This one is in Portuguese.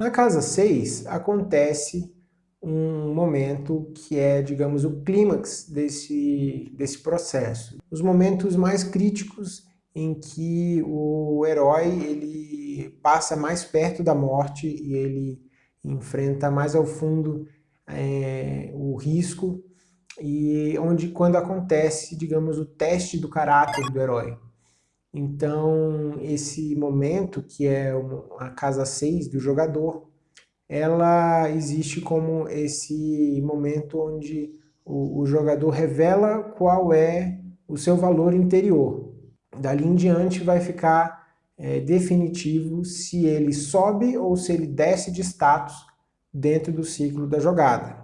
Na casa 6 acontece um momento que é, digamos, o clímax desse, desse processo. Os momentos mais críticos em que o herói ele passa mais perto da morte e ele enfrenta mais ao fundo é, o risco e onde quando acontece, digamos, o teste do caráter do herói. Então, esse momento, que é a casa 6 do jogador, ela existe como esse momento onde o, o jogador revela qual é o seu valor interior. Dali em diante vai ficar é, definitivo se ele sobe ou se ele desce de status dentro do ciclo da jogada.